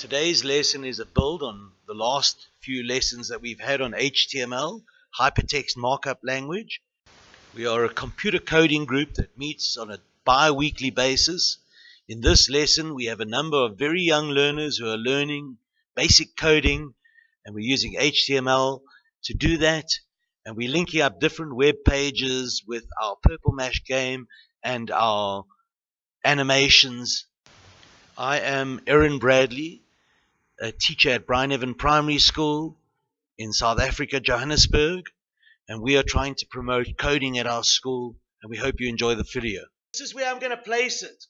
Today's lesson is a build on the last few lessons that we've had on HTML, Hypertext Markup Language. We are a computer coding group that meets on a bi-weekly basis. In this lesson, we have a number of very young learners who are learning basic coding, and we're using HTML to do that. And we're linking up different web pages with our Purple Mash game and our animations. I am Erin Bradley, a teacher at Bryneven Primary School in South Africa, Johannesburg, and we are trying to promote coding at our school, and we hope you enjoy the video. This is where I'm going to place it.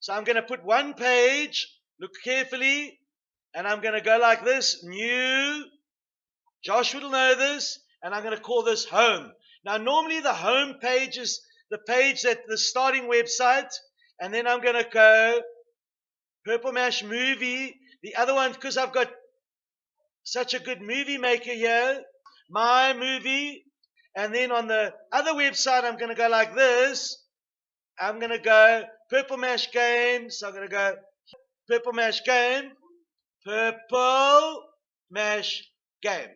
So I'm going to put one page, look carefully, and I'm going to go like this, new, Josh will know this, and I'm going to call this home. Now normally the home page is the page that the starting website, and then I'm going to go Purple Mash movie the other one, because I've got such a good movie maker here, my movie. And then on the other website, I'm going to go like this. I'm going to go Purple Mash Game. So I'm going to go Purple Mash Game. Purple Mash Game.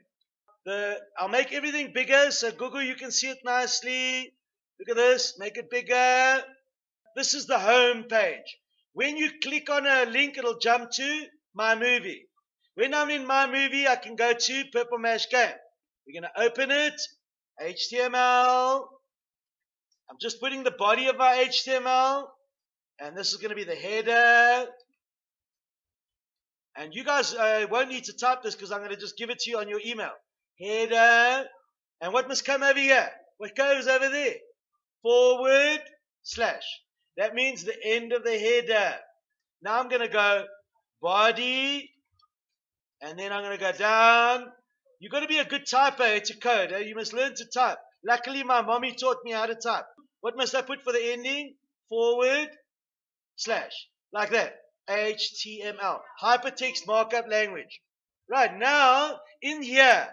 The, I'll make everything bigger so Gugu you can see it nicely. Look at this, make it bigger. This is the home page. When you click on a link, it'll jump to my movie. When I'm in my movie, I can go to Purple Mash Game. We're going to open it, HTML. I'm just putting the body of my HTML, and this is going to be the header. And you guys uh, won't need to type this because I'm going to just give it to you on your email. Header. And what must come over here? What goes over there? Forward slash. That means the end of the header. Now I'm going to go body, and then I'm going to go down. You've got to be a good typer to code. Eh? You must learn to type. Luckily, my mommy taught me how to type. What must I put for the ending? Forward, slash, like that. HTML, Hypertext Markup Language. Right now, in here,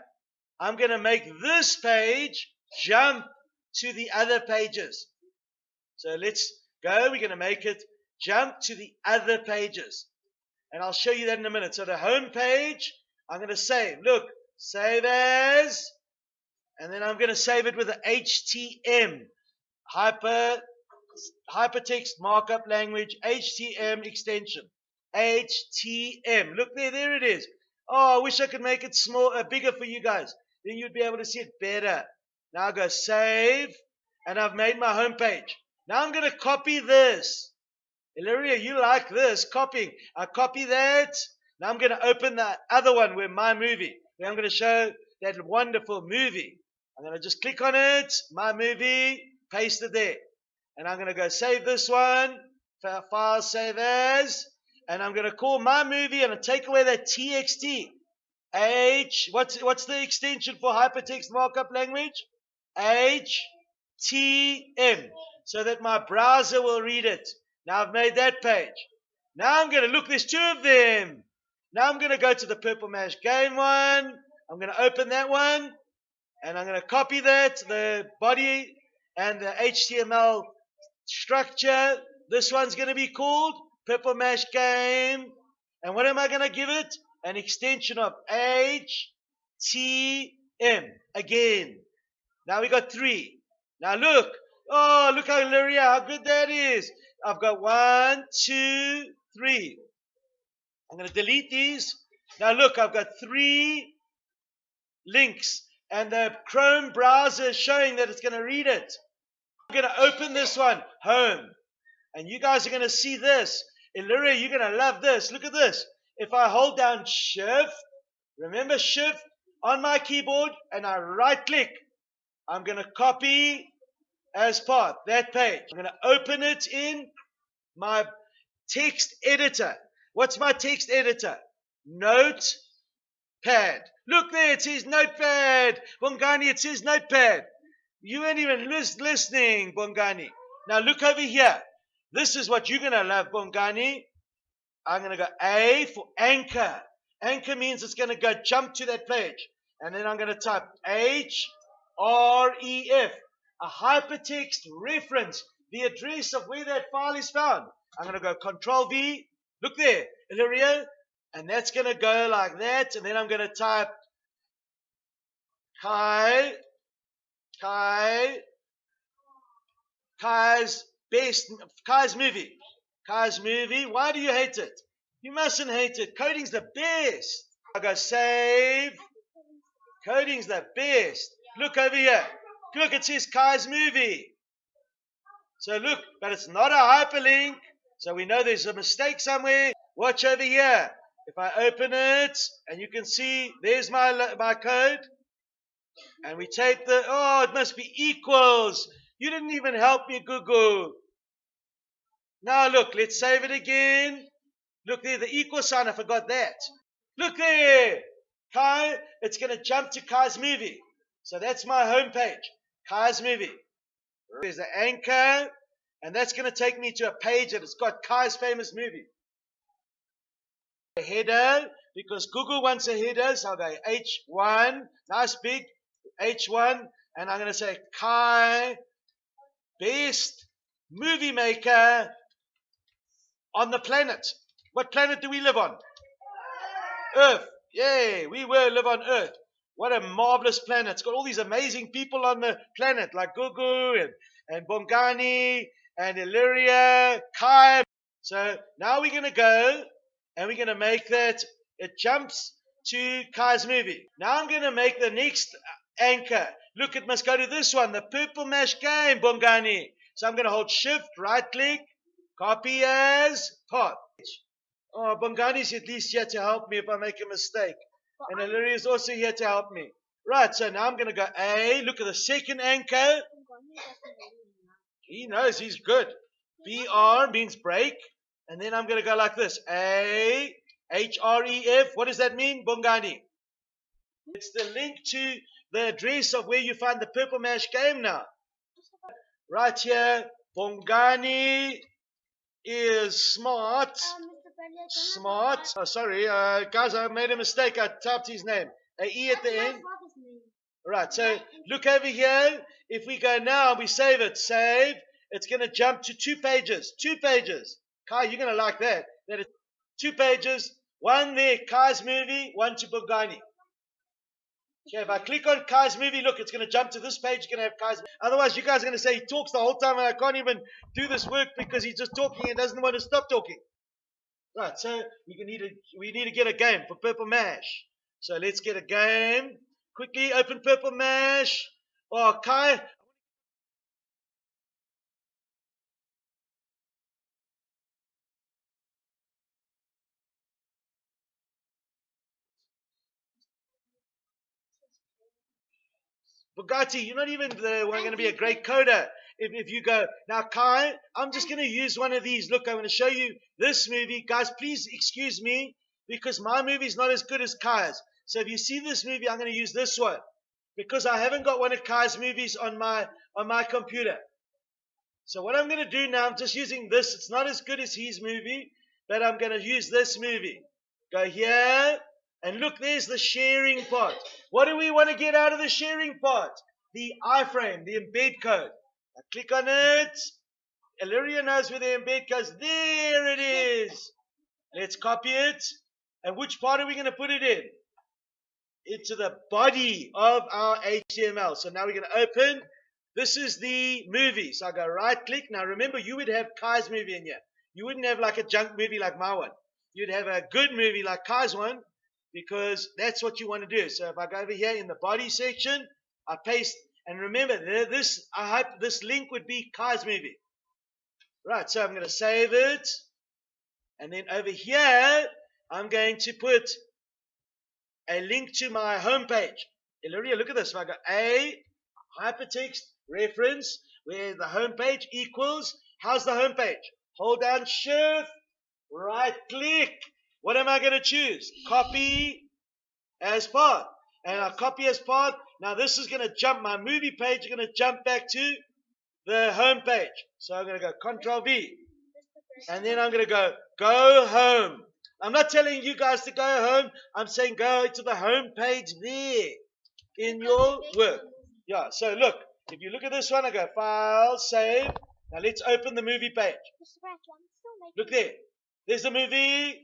I'm going to make this page jump to the other pages. So let's go. We're going to make it jump to the other pages. And I'll show you that in a minute. So the home page, I'm going to save. Look, save as. And then I'm going to save it with the HTM, hyper, hypertext markup language, HTM extension. HTM. Look there, there it is. Oh, I wish I could make it small, uh, bigger for you guys. Then you'd be able to see it better. Now I go save, and I've made my home page. Now I'm going to copy this. Illyria, you like this, copying. I copy that. Now I'm going to open the other one where my movie, where I'm going to show that wonderful movie. I'm going to just click on it, my movie, paste it there. And I'm going to go save this one, file save as, and I'm going to call my movie and take away that txt. H, what's, what's the extension for hypertext markup language? HTM, so that my browser will read it. Now I've made that page. Now I'm going to look, there's two of them. Now I'm going to go to the Purple Mash Game one. I'm going to open that one. And I'm going to copy that, the body and the HTML structure. This one's going to be called Purple Mash Game. And what am I going to give it? An extension of HTM. Again. Now we got three. Now look. Oh, look how Lyria, how good that is. I've got one, two, three. I'm going to delete these. Now look, I've got three links and the Chrome browser is showing that it's going to read it. I'm going to open this one, home. And you guys are going to see this. Illyria, you're going to love this. Look at this. If I hold down shift, remember shift on my keyboard and I right click, I'm going to copy as path, that page. I'm going to open it in my text editor. What's my text editor? Notepad. Look there, it says notepad. Bongani, it says notepad. You ain't even listening, Bongani. Now look over here. This is what you're going to love, Bongani. I'm going to go A for anchor. Anchor means it's going to go jump to that page. And then I'm going to type H R E F a hypertext reference, the address of where that file is found. I'm going to go Control V. Look there, Illyria. And that's going to go like that. And then I'm going to type Kai, Kai, Kai's best, Kai's movie. Kai's movie. Why do you hate it? You mustn't hate it. Coding's the best. I go save. Coding's the best. Look over here. Look, it says Kai's movie. So look, but it's not a hyperlink. So we know there's a mistake somewhere. Watch over here. If I open it, and you can see, there's my, my code. And we take the, oh, it must be equals. You didn't even help me, Gugu. Now look, let's save it again. Look there, the equal sign, I forgot that. Look there. Kai, it's going to jump to Kai's movie. So that's my home page. Kai's movie. There's the anchor, and that's going to take me to a page that has got Kai's famous movie. A header, because Google wants a header, so go H1, nice big H1, and I'm going to say Kai, best movie maker on the planet. What planet do we live on? Earth. Yay, we will live on Earth. What a marvelous planet. It's got all these amazing people on the planet, like Gugu and, and Bongani and Illyria, Kai. So now we're going to go and we're going to make that, it jumps to Kai's movie. Now I'm going to make the next anchor. Look, it must go to this one, the Purple Mash game, Bongani. So I'm going to hold shift, right click, copy as path. Oh, Bongani's at least here to help me if I make a mistake. And Illyria is also here to help me. Right, so now I'm going to go A. Look at the second anchor. He knows he's good. BR means break. And then I'm going to go like this. A, H, R, E, F. What does that mean? Bongani. It's the link to the address of where you find the Purple Mash game now. Right here, Bongani is smart. Um, Smart. Oh, sorry, uh, guys, I made a mistake. I typed his name. A E at the end. Right, so look over here. If we go now, we save it. Save. It's going to jump to two pages. Two pages. Kai, you're going to like that. That is two pages. One there, Kai's movie. One to Bongani. Okay, if I click on Kai's movie, look, it's going to jump to this page. You're going to have Kai's. Otherwise, you guys are going to say he talks the whole time and I can't even do this work because he's just talking and doesn't want to stop talking. Right, so we need to we need to get a game for Purple Mash. So let's get a game. Quickly open Purple Mash. Oh, Kai. Bugatti, you're not even the one going to be a great coder if, if you go, now Kai, I'm just going to use one of these. Look, I'm going to show you this movie. Guys, please excuse me because my movie is not as good as Kai's. So if you see this movie, I'm going to use this one because I haven't got one of Kai's movies on my, on my computer. So what I'm going to do now, I'm just using this. It's not as good as his movie, but I'm going to use this movie. Go here, and look, there's the sharing part. What do we want to get out of the sharing part? The iframe, the embed code. I click on it. Illyria knows where the embed goes. There it is. Let's copy it. And which part are we going to put it in? Into the body of our HTML. So now we're going to open. This is the movie. So I go right click. Now remember, you would have Kai's movie in here. You wouldn't have like a junk movie like my one. You'd have a good movie like Kai's one because that's what you want to do. So if I go over here in the body section, I paste and remember, this I hope this link would be Kai's movie. Right, so I'm going to save it. And then over here, I'm going to put a link to my homepage. Illyria, look at this. I go A, hypertext, reference, where the homepage equals, how's the homepage? Hold down Shift, right click. What am I going to choose? Copy as path. And I copy as path. Now this is going to jump, my movie page is going to jump back to the home page. So I'm going to go Control V. And then I'm going to go, go home. I'm not telling you guys to go home. I'm saying go to the home page there in your work. Yeah, so look, if you look at this one, I go File, Save. Now let's open the movie page. Look there. There's the movie.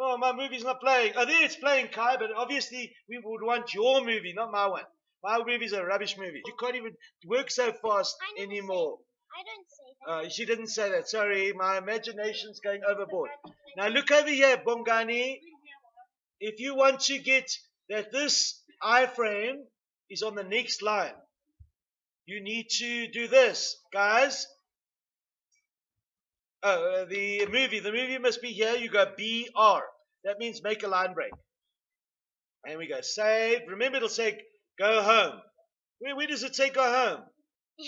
Oh, my movie's not playing. Oh, there it's playing, Kai, but obviously we would want your movie, not my one. My movie's a rubbish movie. You can't even work so fast anymore. I don't say that. Uh, she didn't say that. Sorry, my imagination's going overboard. Now look over here, Bongani. If you want to get that this iframe is on the next line, you need to do this, guys. Oh, uh, the movie. The movie must be here. You go BR. That means make a line break. And we go save. Remember, it'll say go home. Where, where does it say go home?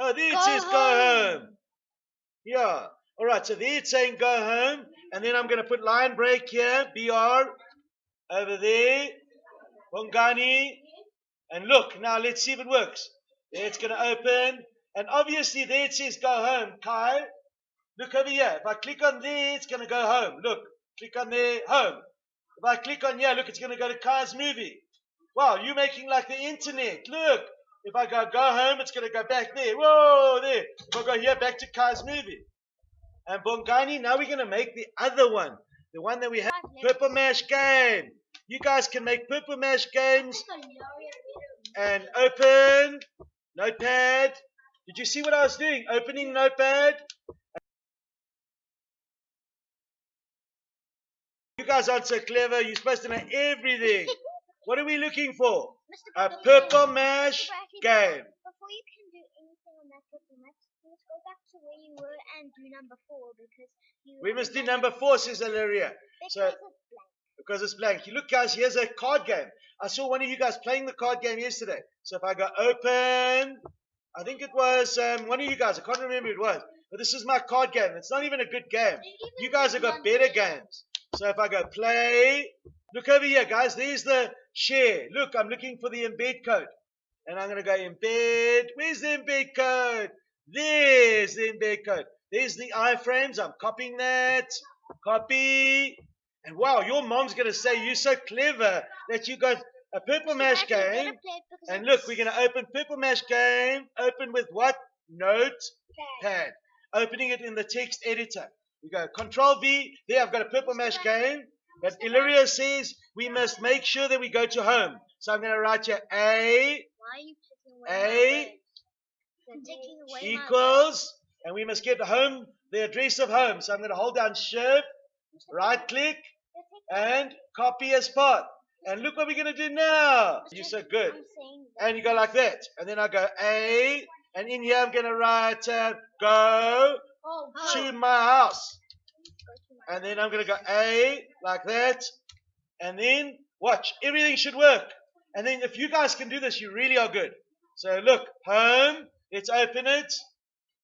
Oh, there it Go says go home. home. Yeah. All right. So there it's saying go home, and then I'm going to put line break here. Br over there. Bongani. And look now. Let's see if it works. There it's going to open, and obviously there it says go home. Kai, look over here. If I click on there, it's going to go home. Look. Click on there. Home. If I click on here, look, it's going to go to Kai's movie. Wow, you're making like the internet. Look. If I go go home, it's going to go back there. Whoa, there. If I go here, back to Kai's movie. And Bongani, now we're going to make the other one. The one that we have. Purple Mash game. You guys can make Purple Mash games and open Notepad. Did you see what I was doing? Opening Notepad. You guys aren't so clever. You're supposed to know everything. What are we looking for? A Purple Mash game. Before you can do anything on that purple you must go back to where you were and do number four because you. We must do number four, says Ilaria. So, Because it's blank. because it's blank. You look, guys, here's a card game. I saw one of you guys playing the card game yesterday. So if I go open, I think it was um, one of you guys. I can't remember who it was. But this is my card game. It's not even a good game. You guys have got better games. So if I go play, look over here, guys. There's the share. Look, I'm looking for the embed code. And I'm going to go embed. Where's the embed code? There's the embed code. There's the iframes. I'm copying that. Copy. And wow, your mom's going to say you're so clever that you got a purple mash game. play it because And look, we're going to open purple mash game. Open with what? Notepad opening it in the text editor. We go Control V. There, I've got a purple mash game. But Illyria says we must make sure that we go to home. So I'm going to write here A Why are you away A words? You're taking away equals, and we must get home, the address of home. So I'm going to hold down Shift, right click, and copy as path. And look what we're going to do now. You're so good. I'm saying that. And you go like that. And then I go A, and in here I'm going to write uh, go Oh, to my house. Go to my- and then I'm going to go A like that, and then watch. Everything should work. And then if you guys can do this, you really are good. So look, home. Let's open it.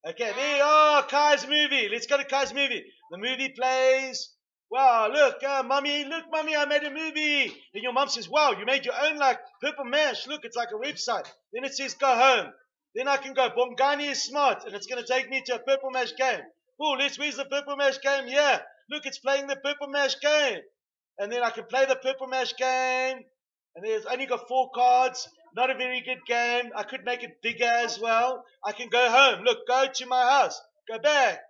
Okay, there. Oh, Kai's movie. Let's go to Kai's movie. The movie plays. Wow, look, uh, mommy, look, mommy, I made a movie. And your mom says, wow, you made your own like purple mash. Look, it's like a website. Then it says go home. Then I can go, Bongani is smart, and it's going to take me to a purple mash game. Oh, let's, where's the purple mash game? Yeah, look, it's playing the purple mash game. And then I can play the purple mash game. And there's only got four cards. Not a very good game. I could make it bigger as well. I can go home. Look, go to my house. Go back.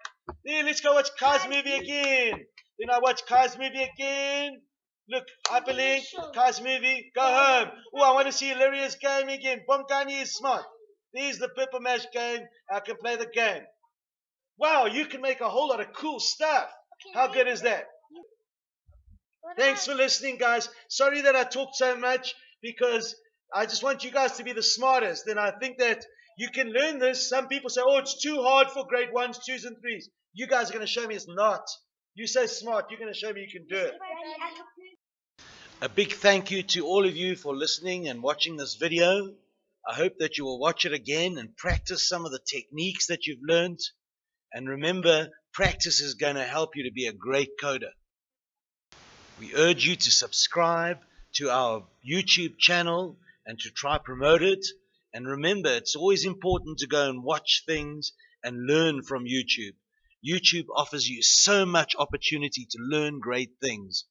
There, let's go watch Kai's movie again. Then I watch Kai's movie again. Look, hyperlink, Kai's movie, go home. Oh, I want to see Illyria's game again. Bongani is smart. There's the Purple Mash game. I can play the game. Wow, you can make a whole lot of cool stuff. How good is that? Thanks for listening, guys. Sorry that I talked so much because I just want you guys to be the smartest. And I think that you can learn this. Some people say, oh, it's too hard for grade ones, twos, and threes. You guys are going to show me it's not. You're so smart. You're going to show me you can do it. A big thank you to all of you for listening and watching this video. I hope that you will watch it again and practice some of the techniques that you've learned. And remember, practice is going to help you to be a great coder. We urge you to subscribe to our YouTube channel and to try promote it. And remember, it's always important to go and watch things and learn from YouTube. YouTube offers you so much opportunity to learn great things.